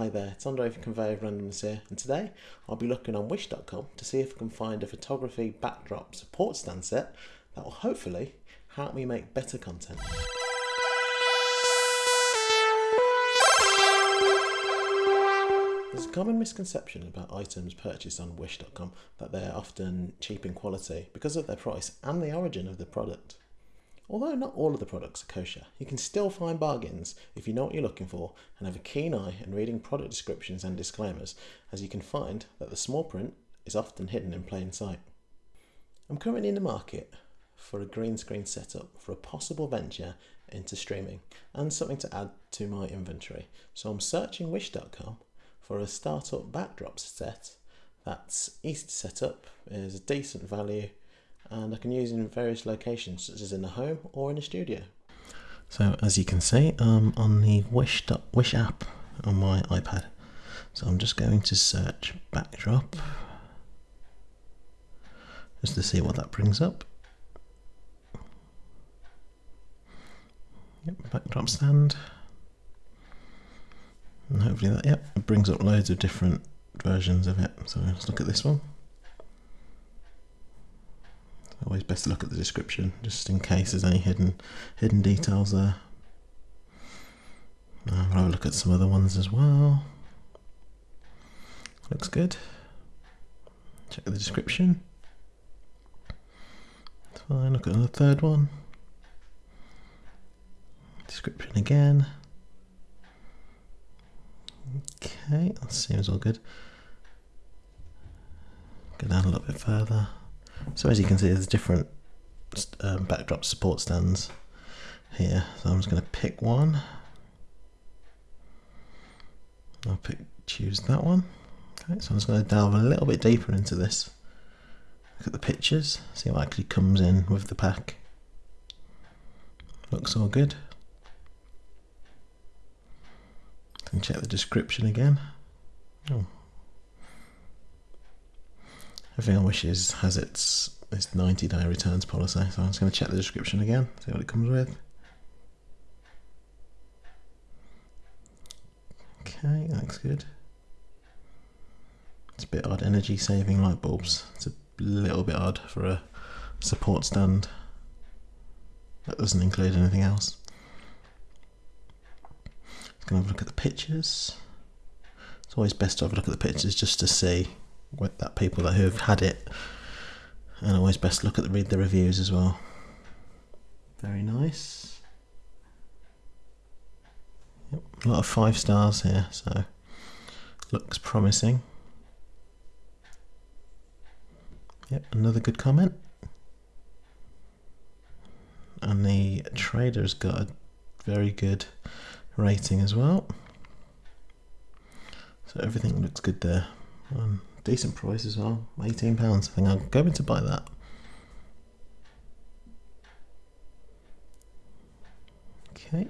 Hi there, it's Andre from Conveyor of Randomness here, and today I'll be looking on Wish.com to see if I can find a photography backdrop support stand set that will hopefully help me make better content. There's a common misconception about items purchased on Wish.com that they're often cheap in quality because of their price and the origin of the product. Although not all of the products are kosher, you can still find bargains if you know what you're looking for and have a keen eye in reading product descriptions and disclaimers, as you can find that the small print is often hidden in plain sight. I'm currently in the market for a green screen setup for a possible venture into streaming and something to add to my inventory. So I'm searching wish.com for a startup backdrop set that's easy to set up, is a decent value and I can use in various locations such as in the home or in a studio. So as you can see I'm on the Wish, Wish app on my iPad. So I'm just going to search backdrop just to see what that brings up. Yep, backdrop stand. And hopefully that, yep, it brings up loads of different versions of it. So let's look at this one. Always best to look at the description, just in case there's any hidden hidden details there. Uh, I'll have a look at some other ones as well. Looks good. Check the description. It's fine. Look at the third one. Description again. Okay, that seems all good. Go down a little bit further. So as you can see, there's different um, backdrop support stands here. So I'm just going to pick one. I'll pick choose that one. Okay, so I'm just going to delve a little bit deeper into this. Look at the pictures, see what actually comes in with the pack. Looks all good. And check the description again. Oh, Everything on Wishes has its its 90 day returns policy, so I'm just going to check the description again, see what it comes with. Okay, looks good. It's a bit odd, energy saving light bulbs. It's a little bit odd for a support stand. That doesn't include anything else. Going to have a look at the pictures. It's always best to have a look at the pictures just to see with that people that who have had it. And always best look at the read the reviews as well. Very nice. Yep, a lot of five stars here so looks promising. Yep another good comment. And the trader's got a very good rating as well. So everything looks good there. Um, decent price as well. £18. I think I'm going to buy that. Okay.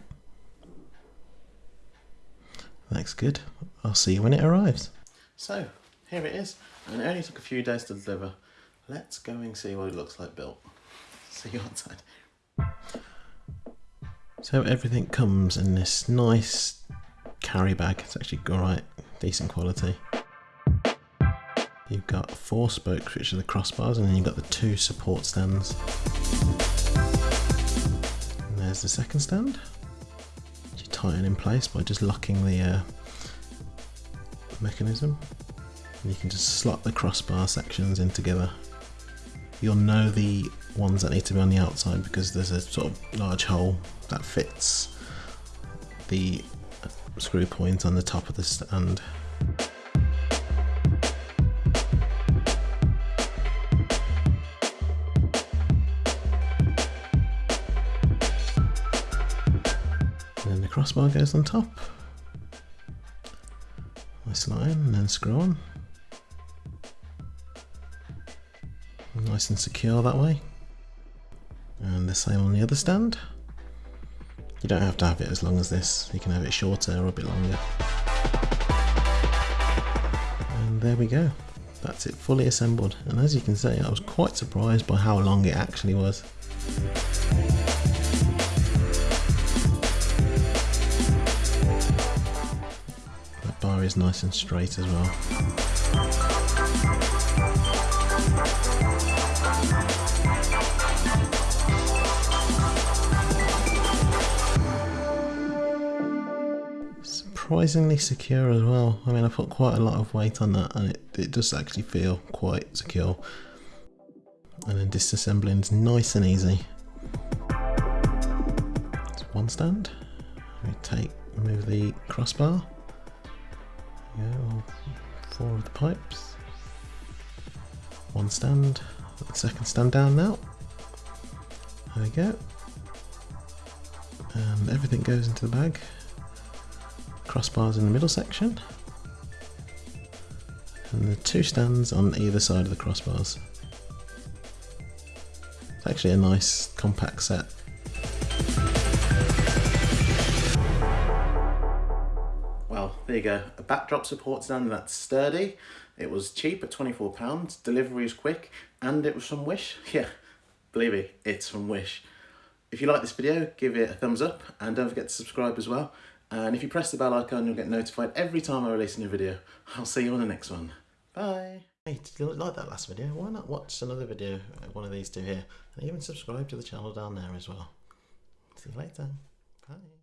Looks good. I'll see you when it arrives. So, here it is. And it only took a few days to deliver. Let's go and see what it looks like built. See you outside. So everything comes in this nice carry bag. It's actually alright, decent quality. You've got four spokes, which are the crossbars, and then you've got the two support stands. And there's the second stand. You tighten in place by just locking the uh, mechanism. And you can just slot the crossbar sections in together. You'll know the ones that need to be on the outside because there's a sort of large hole that fits the screw point on the top of the stand. Crossbar goes on top. Nice line and then screw on. Nice and secure that way. And the same on the other stand. You don't have to have it as long as this, you can have it shorter or a bit longer. And there we go. That's it fully assembled. And as you can see, I was quite surprised by how long it actually was. Is nice and straight as well. Surprisingly secure as well. I mean, I put quite a lot of weight on that and it, it does actually feel quite secure. And then disassembling is nice and easy. It's one stand. We take, remove the crossbar. Go, all four of the pipes. One stand, the second stand down now. There we go. And everything goes into the bag. Crossbars in the middle section. And the two stands on either side of the crossbars. It's actually a nice compact set. There you go. A backdrop support stand that's sturdy. It was cheap at £24. Delivery is quick. And it was from Wish. Yeah, believe me, it's from Wish. If you like this video, give it a thumbs up and don't forget to subscribe as well. And if you press the bell icon, you'll get notified every time I release a new video. I'll see you on the next one. Bye. Hey, did you like that last video? Why not watch another video, uh, one of these two here, and even subscribe to the channel down there as well. See you later. Bye.